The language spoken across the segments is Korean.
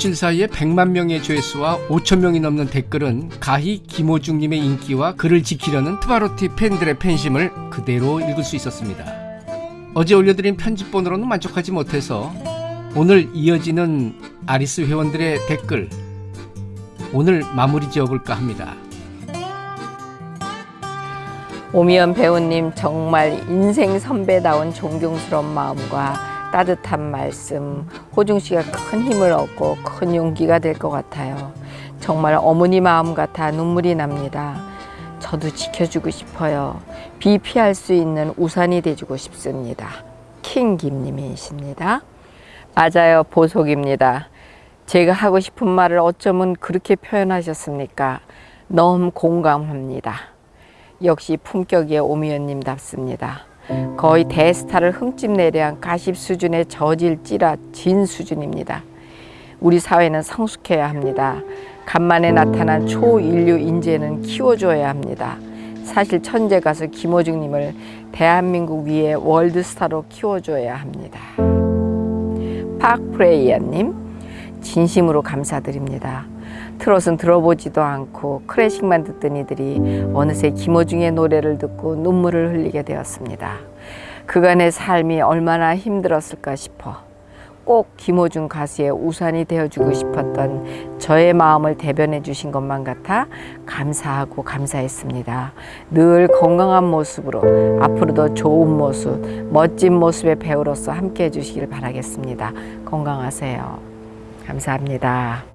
일주일 사이에 100만 명의 조회수와 5천 명이 넘는 댓글은 가히 김호중님의 인기와 그를 지키려는 트바로티 팬들의 팬심을 그대로 읽을 수 있었습니다. 어제 올려드린 편집본으로는 만족하지 못해서 오늘 이어지는 아리스 회원들의 댓글 오늘 마무리 지어볼까 합니다. 오미연 배우님 정말 인생 선배다운 존경스러운 마음과 따뜻한 말씀, 호중 씨가 큰 힘을 얻고 큰 용기가 될 것 같아요. 정말 어머니 마음 같아 눈물이 납니다. 저도 지켜주고 싶어요. 비 피할 수 있는 우산이 돼주고 싶습니다. 킹 김님이십니다. 맞아요. 보석입니다. 제가 하고 싶은 말을 어쩌면 그렇게 표현하셨습니까? 너무 공감합니다. 역시 품격의 오미연님답습니다. 거의 대스타를 흠집내려한 가십 수준의 저질 찌라 진 수준입니다. 우리 사회는 성숙해야 합니다. 간만에 나타난 초인류 인재는 키워줘야 합니다. 사실 천재 가수 김호중님을 대한민국 위에 월드스타로 키워줘야 합니다. 박프레이야님 진심으로 감사드립니다. 트롯은 들어보지도 않고 클래식만 듣던 이들이 어느새 김호중의 노래를 듣고 눈물을 흘리게 되었습니다. 그간의 삶이 얼마나 힘들었을까 싶어 꼭 김호중 가수의 우산이 되어주고 싶었던 저의 마음을 대변해 주신 것만 같아 감사하고 감사했습니다. 늘 건강한 모습으로 앞으로도 좋은 모습, 멋진 모습의 배우로서 함께 해주시길 바라겠습니다. 건강하세요. 감사합니다.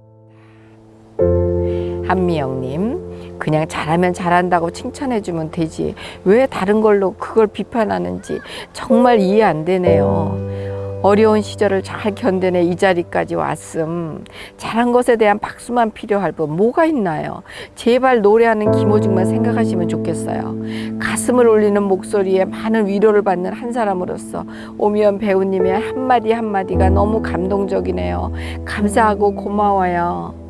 한미영님 그냥 잘하면 잘한다고 칭찬해주면 되지. 왜 다른 걸로 그걸 비판하는지 정말 이해 안 되네요. 어려운 시절을 잘 견뎌내 이 자리까지 왔음. 잘한 것에 대한 박수만 필요할 뿐 뭐가 있나요? 제발 노래하는 김호중만 생각하시면 좋겠어요. 가슴을 울리는 목소리에 많은 위로를 받는 한 사람으로서 오미연 배우님의 한마디 한마디가 너무 감동적이네요. 감사하고 고마워요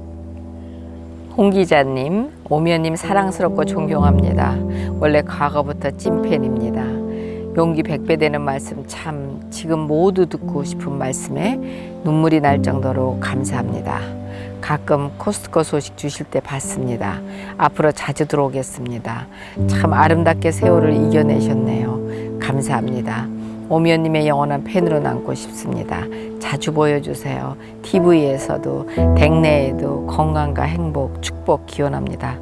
홍 기자님, 오미연님 사랑스럽고 존경합니다. 원래 과거부터 찐팬입니다. 용기 백배 되는 말씀 참 지금 모두 듣고 싶은 말씀에 눈물이 날 정도로 감사합니다. 가끔 코스트코 소식 주실 때 봤습니다. 앞으로 자주 들어오겠습니다. 참 아름답게 세월을 이겨내셨네요. 감사합니다. 오미연님의 영원한 팬으로 남고 싶습니다. 자주 보여주세요. TV에서도 댁내에도 건강과 행복, 축복 기원합니다.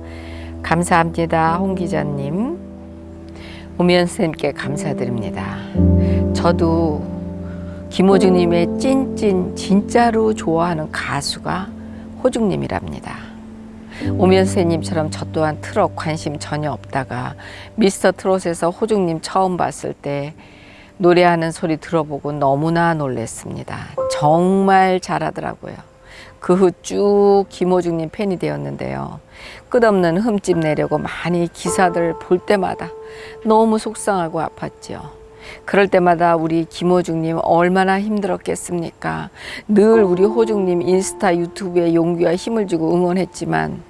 감사합니다. 홍 기자님. 오미연 선생님께 감사드립니다. 저도 김호중님의 찐찐 진짜로 좋아하는 가수가 호중님이랍니다. 오미연 선생님처럼 저 또한 트롯 관심 전혀 없다가 미스터 트롯에서 호중님 처음 봤을 때 노래하는 소리 들어보고 너무나 놀랬습니다. 정말 잘하더라고요. 그 후 쭉 김호중님 팬이 되었는데요. 끝없는 흠집 내려고 많이 기사들 볼 때마다 너무 속상하고 아팠죠. 그럴 때마다 우리 김호중님 얼마나 힘들었겠습니까? 늘 우리 호중님 인스타 유튜브에 용기와 힘을 주고 응원했지만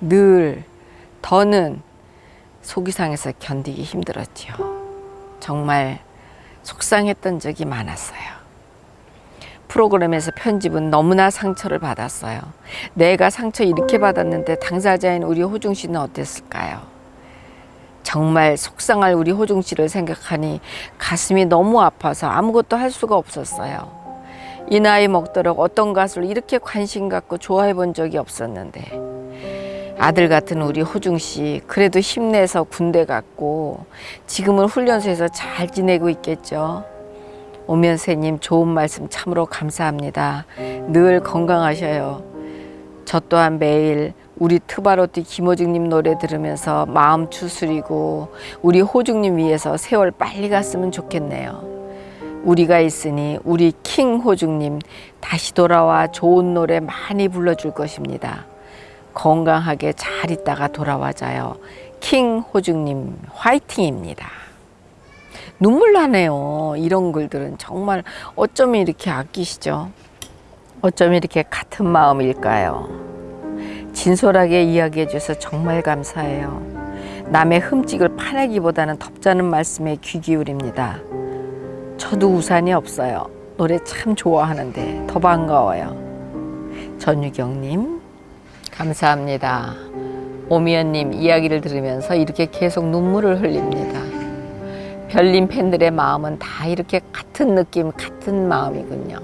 늘 더는 속이상에서 견디기 힘들었죠. 정말 속상했던 적이 많았어요. 프로그램에서 편집은 너무나 상처를 받았어요. 내가 상처 이렇게 받았는데 당사자인 우리 호중 씨는 어땠을까요? 정말 속상할 우리 호중 씨를 생각하니 가슴이 너무 아파서 아무것도 할 수가 없었어요. 이 나이 먹도록 어떤 가수를 이렇게 관심 갖고 좋아해 본 적이 없었는데 아들 같은 우리 호중 씨 그래도 힘내서 군대 갔고 지금은 훈련소에서 잘 지내고 있겠죠. 오면세님 좋은 말씀 참으로 감사합니다. 늘 건강하셔요. 저 또한 매일 우리 트바로티 김호중님 노래 들으면서 마음 추스리고 우리 호중님 위해서 세월 빨리 갔으면 좋겠네요. 우리가 있으니 우리 킹 호중님 다시 돌아와 좋은 노래 많이 불러줄 것입니다. 건강하게 잘 있다가 돌아와자요. 킹 호중님 화이팅입니다. 눈물 나네요. 이런 글들은 정말 어쩜 이렇게 아끼시죠? 어쩜 이렇게 같은 마음일까요? 진솔하게 이야기해 주셔서 정말 감사해요. 남의 흠집을 파내기보다는 덥자는 말씀에 귀 기울입니다. 저도 우산이 없어요. 노래 참 좋아하는데 더 반가워요. 전유경님 감사합니다. 오미연님 이야기를 들으면서 이렇게 계속 눈물을 흘립니다. 별님 팬들의 마음은 다 이렇게 같은 느낌, 같은 마음이군요.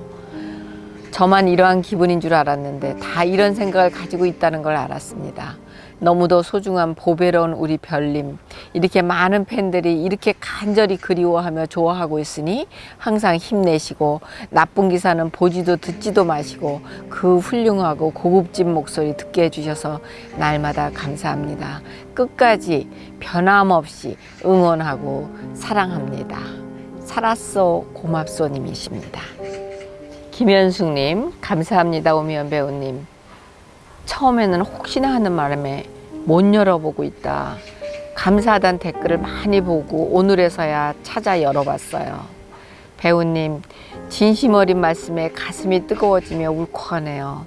저만 이러한 기분인 줄 알았는데 다 이런 생각을 가지고 있다는 걸 알았습니다. 너무도 소중한 보배로운 우리 별님. 이렇게 많은 팬들이 이렇게 간절히 그리워하며 좋아하고 있으니 항상 힘내시고 나쁜 기사는 보지도 듣지도 마시고 그 훌륭하고 고급진 목소리 듣게 해주셔서 날마다 감사합니다. 끝까지 변함없이 응원하고 사랑합니다. 살았어 고맙소 님이십니다. 김현숙님 감사합니다 오미연 배우님 처음에는 혹시나 하는 바람에 못 열어보고 있다. 감사하단 댓글을 많이 보고 오늘에서야 찾아 열어봤어요. 배우님 진심 어린 말씀에 가슴이 뜨거워지며 울컥하네요.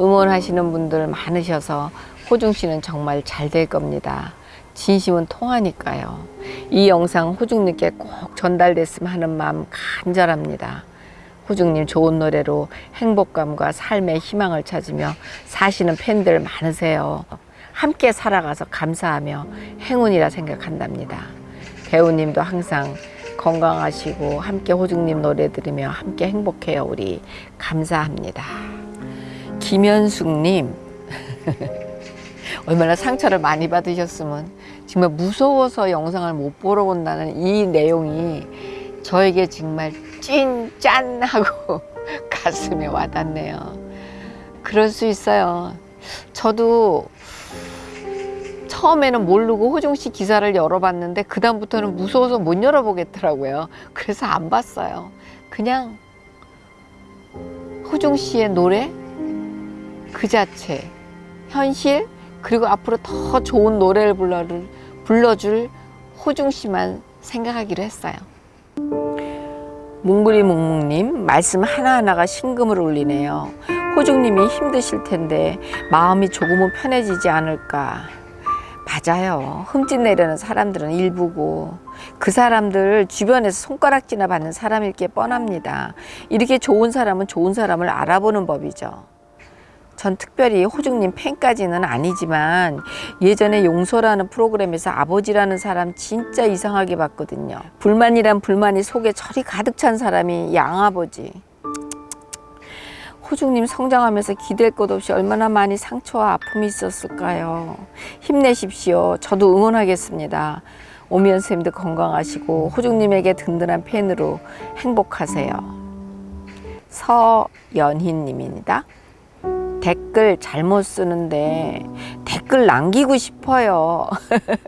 응원하시는 분들 많으셔서 호중 씨는 정말 잘 될 겁니다. 진심은 통하니까요. 이 영상 호중님께 꼭 전달됐으면 하는 마음 간절합니다 호중님 좋은 노래로 행복감과 삶의 희망을 찾으며 사시는 팬들 많으세요. 함께 살아가서 감사하며 행운이라 생각한답니다. 배우님도 항상 건강하시고 함께 호중님 노래 들으며 함께 행복해요 우리 감사합니다. 김현숙님 얼마나 상처를 많이 받으셨으면 정말 무서워서 영상을 못 보러 온다는 이 내용이 저에게 정말 찐 짠 하고 가슴에 와닿네요. 그럴 수 있어요. 저도 처음에는 모르고 호중 씨 기사를 열어봤는데 그 다음부터는 무서워서 못 열어보겠더라고요. 그래서 안 봤어요. 그냥 호중 씨의 노래 그 자체, 현실 그리고 앞으로 더 좋은 노래를 불러줄 호중 씨만 생각하기로 했어요. 뭉구리 뭉뭉님 말씀 하나하나가 심금을 울리네요. 호중님이 힘드실 텐데 마음이 조금은 편해지지 않을까. 맞아요. 흠집 내려는 사람들은 일부고 그 사람들 주변에서 손가락질나 받는 사람일 게 뻔합니다. 이렇게 좋은 사람은 좋은 사람을 알아보는 법이죠. 전 특별히 호중님 팬까지는 아니지만 예전에 용서라는 프로그램에서 아버지라는 사람 진짜 이상하게 봤거든요. 불만이란 불만이 속에 철이 가득 찬 사람이 양아버지. 호중님 성장하면서 기댈 것 없이 얼마나 많이 상처와 아픔이 있었을까요? 힘내십시오. 저도 응원하겠습니다. 오미연 쌤도 건강하시고 호중님에게 든든한 팬으로 행복하세요. 서연희님입니다. 댓글 잘못 쓰는데 댓글 남기고 싶어요.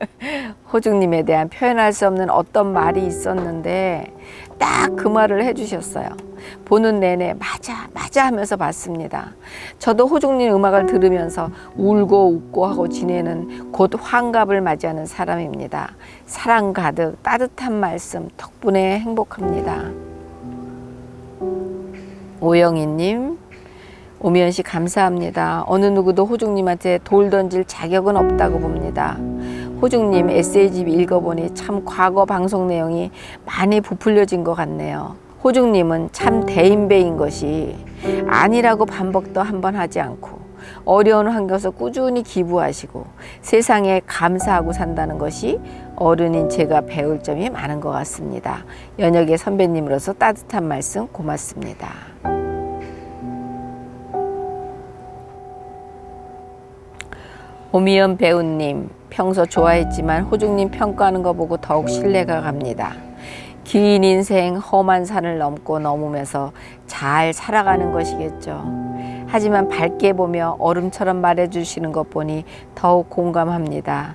호중님에 대한 표현할 수 없는 어떤 말이 있었는데 딱 그 말을 해주셨어요. 보는 내내 맞아 맞아 하면서 봤습니다. 저도 호중님 음악을 들으면서 울고 웃고 하고 지내는 곧 환갑을 맞이하는 사람입니다. 사랑 가득 따뜻한 말씀 덕분에 행복합니다. 오영희님 오미연 씨 감사합니다. 어느 누구도 호중님한테 돌 던질 자격은 없다고 봅니다. 호중님 에세이집 읽어보니 참 과거 방송 내용이 많이 부풀려진 것 같네요. 호중님은 참 대인배인 것이 아니라고 반복도 한 번 하지 않고 어려운 환경에서 꾸준히 기부하시고 세상에 감사하고 산다는 것이 어른인 제가 배울 점이 많은 것 같습니다. 연역의 선배님으로서 따뜻한 말씀 고맙습니다. 오미연 배우님 평소 좋아했지만 호중님 평가하는 거 보고 더욱 신뢰가 갑니다. 긴 인생 험한 산을 넘고 넘으면서 잘 살아가는 것이겠죠. 하지만 밝게 보며 얼음처럼 말해주시는 것 보니 더욱 공감합니다.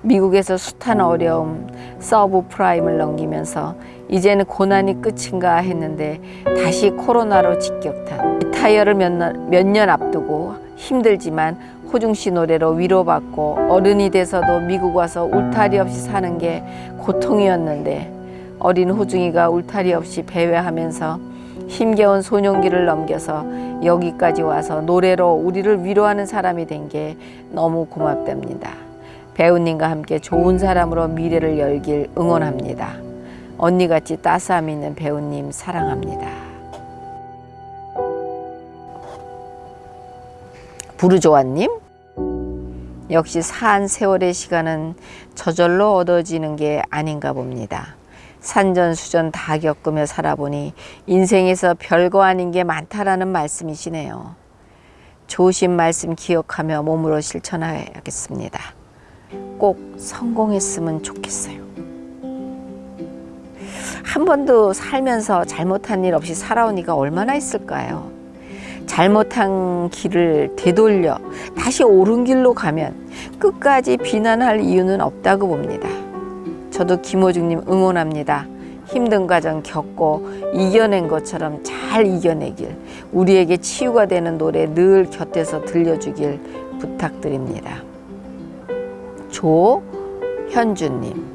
미국에서 숱한 어려움, subprime을 넘기면서 이제는 고난이 끝인가 했는데 다시 코로나로 직격탄. retire를 몇 년 앞두고 힘들지만 호중 씨 노래로 위로받고 어른이 돼서도 미국 와서 울타리 없이 사는 게 고통이었는데 어린 호중이가 울타리 없이 배회하면서 힘겨운 소년기를 넘겨서 여기까지 와서 노래로 우리를 위로하는 사람이 된 게 너무 고맙답니다. 배우님과 함께 좋은 사람으로 미래를 열길 응원합니다. 언니같이 따스함 있는 배우님 사랑합니다. 부르조아님 역시 산 세월의 시간은 저절로 얻어지는 게 아닌가 봅니다. 산전수전 다 겪으며 살아보니 인생에서 별거 아닌 게 많다라는 말씀이시네요. 조심 말씀 기억하며 몸으로 실천하겠습니다. 꼭 성공했으면 좋겠어요. 한 번도 살면서 잘못한 일 없이 살아오니까 얼마나 있을까요? 잘못한 길을 되돌려 다시 옳은 길로 가면 끝까지 비난할 이유는 없다고 봅니다. 저도 김호중님 응원합니다. 힘든 과정 겪고 이겨낸 것처럼 잘 이겨내길 우리에게 치유가 되는 노래 늘 곁에서 들려주길 부탁드립니다. 조현주님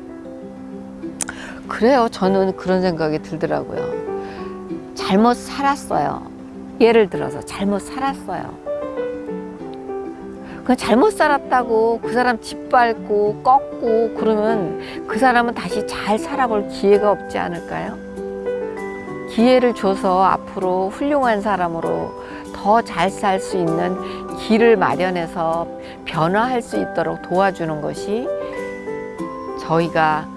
그래요 저는 그런 생각이 들더라고요 잘못 살았어요 예를 들어서 잘못 살았어요 그 잘못 살았다고 그 사람 짓밟고 꺾고 그러면 그 사람은 다시 잘 살아볼 기회가 없지 않을까요? 기회를 줘서 앞으로 훌륭한 사람으로 더 잘 살 수 있는 길을 마련해서 변화할 수 있도록 도와주는 것이 저희가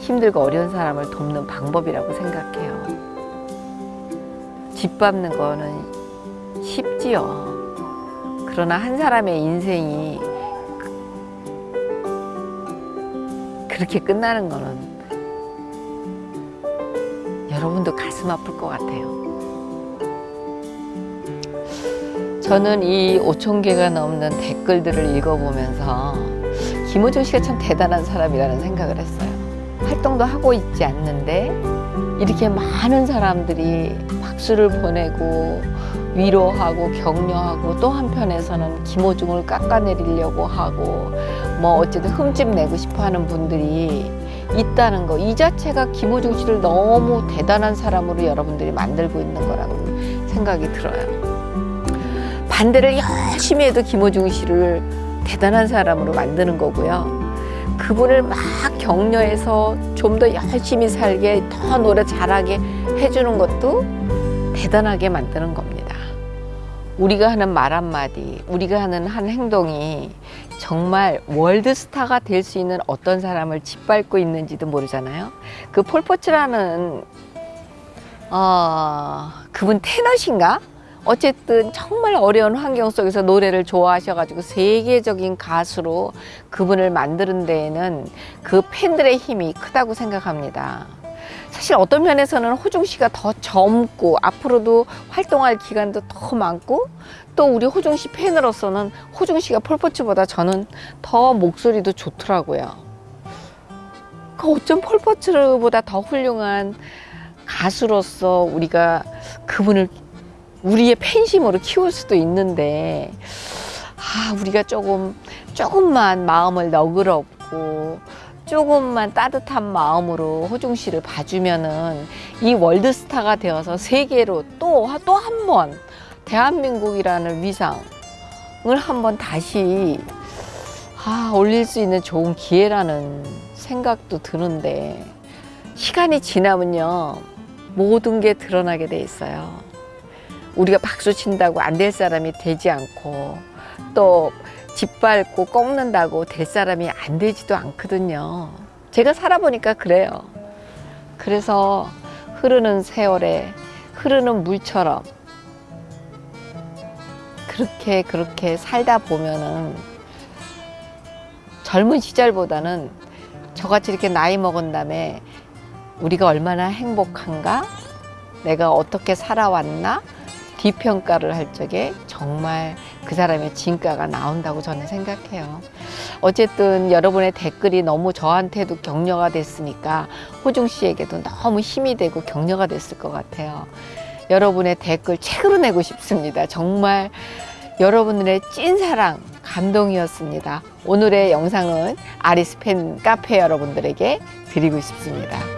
힘들고 어려운 사람을 돕는 방법이라고 생각해요. 짓밟는 거는 쉽지요. 그러나 한 사람의 인생이 그렇게 끝나는 거는 여러분도 가슴 아플 것 같아요. 저는 이 5천 개가 넘는 댓글들을 읽어보면서 김호중 씨가 참 대단한 사람이라는 생각을 했어요. 활동도 하고 있지 않는데 이렇게 많은 사람들이 박수를 보내고 위로하고 격려하고 또 한편에서는 김호중을 깎아내리려고 하고 뭐 어쨌든 흠집 내고 싶어 하는 분들이 있다는 거 이 자체가 김호중 씨를 너무 대단한 사람으로 여러분들이 만들고 있는 거라고 생각이 들어요. 반대를 열심히 해도 김호중 씨를 대단한 사람으로 만드는 거고요. 그분을 막 격려해서 좀 더 열심히 살게 더 노래 잘하게 해주는 것도 대단하게 만드는 겁니다. 우리가 하는 말 한마디, 우리가 하는 한 행동이 정말 월드스타가 될 수 있는 어떤 사람을 짓밟고 있는지도 모르잖아요. 그 폴포츠라는 어, 그분 테너신가? 어쨌든 정말 어려운 환경 속에서 노래를 좋아하셔가지고 세계적인 가수로 그분을 만드는 데에는 그 팬들의 힘이 크다고 생각합니다. 사실 어떤 면에서는 호중 씨가 더 젊고 앞으로도 활동할 기간도 더 많고 또 우리 호중 씨 팬으로서는 호중 씨가 폴포츠보다 저는 더 목소리도 좋더라고요. 그 어쩜 폴포츠보다 더 훌륭한 가수로서 우리가 그분을 우리의 팬심으로 키울 수도 있는데 아 우리가 조금 조금만 마음을 너그럽고 조금만 따뜻한 마음으로 호중 씨를 봐주면은 이 월드스타가 되어서 세계로 또 또 한 번 대한민국이라는 위상을 한번 다시 아, 올릴 수 있는 좋은 기회라는 생각도 드는데 시간이 지나면요 모든 게 드러나게 돼 있어요. 우리가 박수 친다고 안 될 사람이 되지 않고 또 짓밟고 꺾는다고 될 사람이 안 되지도 않거든요. 제가 살아보니까 그래요. 그래서 흐르는 세월에 흐르는 물처럼 그렇게 그렇게 살다 보면은 젊은 시절보다는 저같이 이렇게 나이 먹은 다음에 우리가 얼마나 행복한가? 내가 어떻게 살아왔나? 뒷평가를 할 적에 정말 그 사람의 진가가 나온다고 저는 생각해요. 어쨌든 여러분의 댓글이 너무 저한테도 격려가 됐으니까 호중 씨에게도 너무 힘이 되고 격려가 됐을 것 같아요. 여러분의 댓글 책으로 내고 싶습니다. 정말 여러분들의 찐사랑 감동이었습니다. 오늘의 영상은 아리스팬 카페 여러분들에게 드리고 싶습니다.